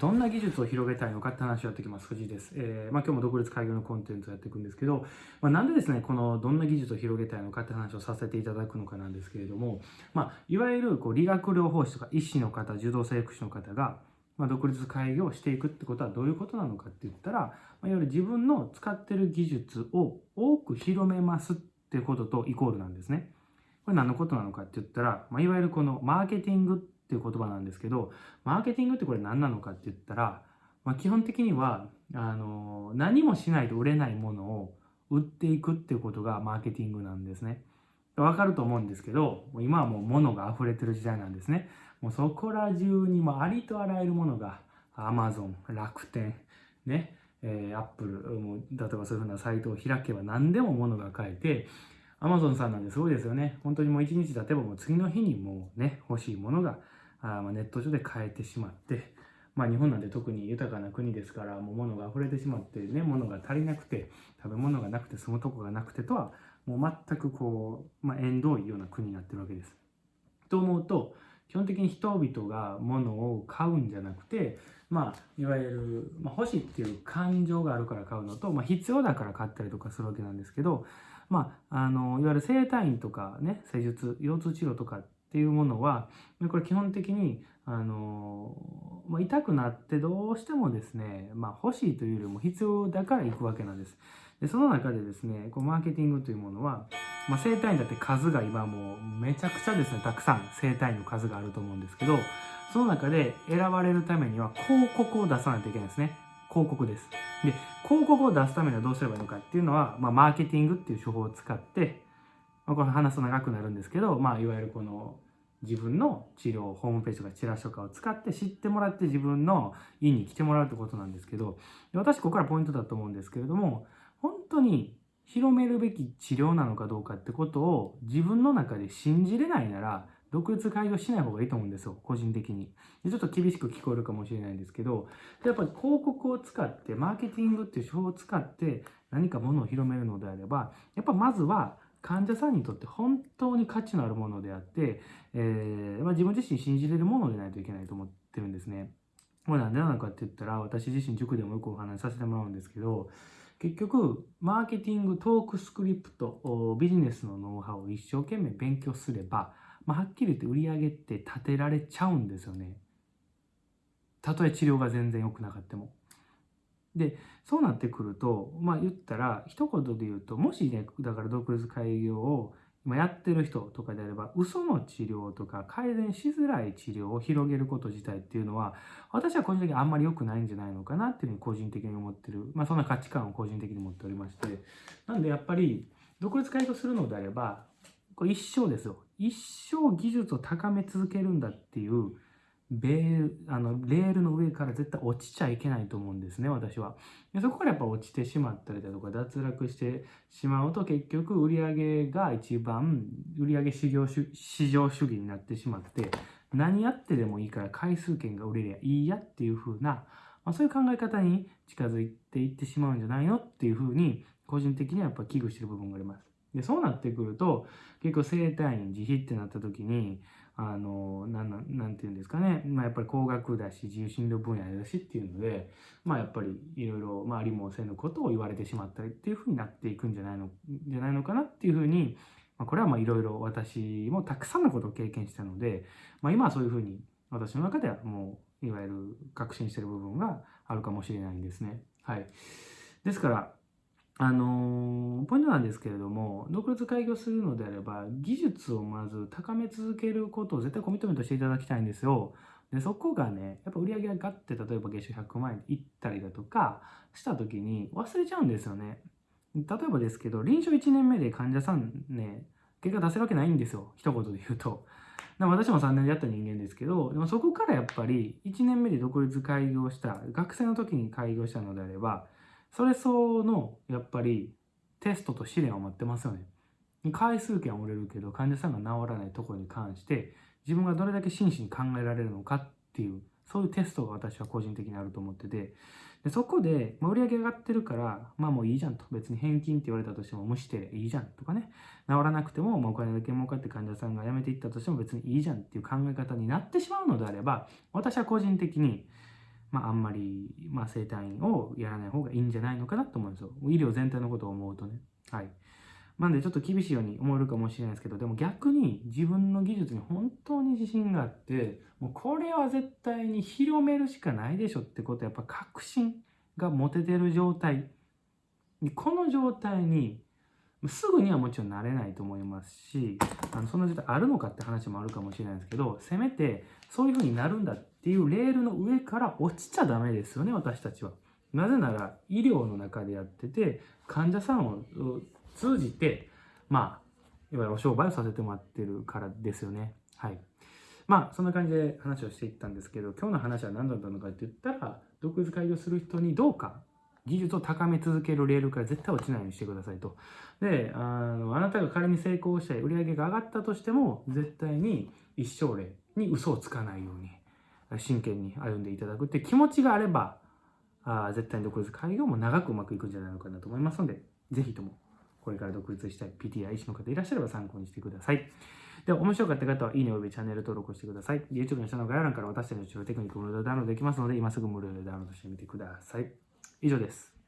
どんな技術を広げたいのかって話をやってきます。藤井です。えー、まあ、今日も独立開業のコンテンツをやっていくんですけど、まあ、なんでですね、このどんな技術を広げたいのかって話をさせていただくのかなんですけれども、まあ、いわゆるこう理学療法士とか医師の方、柔道整復師の方が、ま、独立開業していくってことはどういうことなのかって言ったら、ま、いわゆる自分の使ってる技術を多く広めますってこととイコールなんですね。これ何のことなのかって言ったら、ま、いわゆるこのマーケティングっていう言葉なんですけど、マーケティングってこれ何なのかって言ったら、まあ、基本的にはあの何もしないと売れないものを売っていくっていうことがマーケティングなんですね。わかると思うんですけど、今はもう物が溢れてる時代なんですね。もうそこら中にもありとあらゆるものが Amazon、楽天、ね、えー、Apple、もう例えばそういうふうなサイトを開けば何でも物が買えて、Amazon さんなんですごいですよね。本当にもう一日経てばもう次の日にもうね、欲しいものがあまネット上で買えてしまって、まあ日本なんて特に豊かな国ですから、もう物が溢れてしまってね、物が足りなくて、食べ物がなくて住むとこがなくてとは、もう全くこう、まあ縁遠いような国になってるわけです。と思うと、基本的に人々が物を買うんじゃなくて、まあ、いわゆる、まあ、欲しいっていう感情があるから買うのと、まあ、必要だから買ったりとかするわけなんですけど、まあ、あのいわゆる整体院とかね施術腰痛治療とかってっていうものはこれ基本的にあの、まあ、痛くなってどうしてもですね、まあ、欲しいというよりも必要だから行くわけなんです。でその中でですねこうマーケティングというものは、まあ、整体院だって数が今もうめちゃくちゃですねたくさん整体院の数があると思うんですけどその中で選ばれるためには広告を出さないといけないですね。広告です。で、広告を出すためにはどうすればいいのかっていうのは、まあ、マーケティングっていう手法を使って、まあ、これ話すと長くなるんですけど、まあ、いわゆるこの自分の治療、ホームページとかチラシとかを使って知ってもらって自分の院に来てもらうってことなんですけど、私ここからポイントだと思うんですけれども、本当に広めるべき治療なのかどうかってことを自分の中で信じれないなら、独立開業しない方がいいと思うんですよ、個人的に。でちょっと厳しく聞こえるかもしれないんですけど、やっぱり広告を使って、マーケティングっていう手法を使って何かものを広めるのであれば、やっぱまずは患者さんにとって本当に価値のあるものであって、えー、まあ、自分自身信じれるものでないといけないと思ってるんですね。これなんでなのかって言ったら、私自身塾でもよくお話しさせてもらうんですけど、結局、マーケティング、トークスクリプト、ビジネスのノウハウを一生懸命勉強すれば、まあ、はっきり言って売り上げって立てられちゃうんですよね。たとえ治療が全然良くなかったも。で、そうなってくると、まあ言ったら、一言で言うと、もしね、だから独立開業を今やってる人とかであれば、嘘の治療とか改善しづらい治療を広げること自体っていうのは、私は個人的にあんまり良くないんじゃないのかなっていうふうに個人的に思ってる。まあそんな価値観を個人的に持っておりまして。なんでやっぱり、独立開業するのであれば、これ一生ですよ。一生技術を高め続けるんだっていうベあのレールの上から絶対落ちちゃいけないと思うんですね私は。でそこからやっぱ落ちてしまったりだとか脱落してしまうと結局売り上げが一番売り上市場市場主義になってしまって何やってでもいいから回数券が売れりゃいいやっていう風な、まあ、そういう考え方に近づいていってしまうんじゃないのっていう風に個人的にはやっぱ危惧してる部分があります。でそうなってくると結構生体院自費ってなった時にあのなんなんていうんですかね、まあ、やっぱり高額だし自由診療分野だしっていうので、まあ、やっぱりいろいろ、まあ、ありもせぬことを言われてしまったりっていうふうになっていくんじゃないのじゃないのかなっていうふうに、まあ、これはいろいろ私もたくさんのことを経験したので、まあ、今はそういうふうに私の中ではもういわゆる確信してる部分があるかもしれないんですね。はい、ですからあのー、ポイントなんですけれども、独立開業するのであれば、技術をまず高め続けることを絶対コミットメントしていただきたいんですよ。で、そこがね、やっぱ売り上げがガッて、例えば月収100万円いったりだとかした時に忘れちゃうんですよね。例えばですけど、臨床1年目で患者さんね、結果出せるわけないんですよ。一言で言うと。私も3年でやった人間ですけど、でもそこからやっぱり1年目で独立開業した、学生の時に開業したのであれば、それ相応のやっぱりテストと試練を待ってますよね。回数券は折れるけど患者さんが治らないところに関して自分がどれだけ真摯に考えられるのかっていうそういうテストが私は個人的にあると思ってて。でそこで、まあ、売り上げ上がってるからまあもういいじゃんと。別に返金って言われたとしても無視していいじゃんとかね。治らなくても、まあ、お金だけ儲かって患者さんが辞めていったとしても別にいいじゃんっていう考え方になってしまうのであれば私は個人的にまあ、あんまり、まあ、生体院をやらない方がいいんじゃないのかなと思うんですよ。医療全体のことを思うとね。はい。なんでちょっと厳しいように思えるかもしれないですけど、でも逆に自分の技術に本当に自信があって、もうこれは絶対に広めるしかないでしょってことはやっぱ確信が持ててる状態。この状態にすぐにはもちろんなれないと思いますし、あのそんな状態あるのかって話もあるかもしれないですけど、せめてそういう風になるんだっっていうレールの上から落ちちゃダメですよね、私たちは。なぜなら医療の中でやってて、患者さんを通じて、まあ、いわゆるお商売をさせてもらってるからですよね。はい。まあ、そんな感じで話をしていったんですけど、今日の話は何だったのかって言ったら、独立開業する人にどうか技術を高め続けるレールから絶対落ちないようにしてくださいと。で、あのあなたが仮に成功して売り上げが上がったとしても、絶対に一生例に嘘をつかないように、真剣に歩んでいただくって気持ちがあれば、あ絶対に独立開業も長くうまくいくんじゃないのかなと思いますので、ぜひともこれから独立したい PTI 医師の方いらっしゃれば参考にしてください。で、面白かった方は、いいねおよびチャンネル登録をしてください。YouTube の下の概要欄から私たちの治療テクニック無料でダウンロードできますので、今すぐ無料でダウンロードしてみてください。以上です。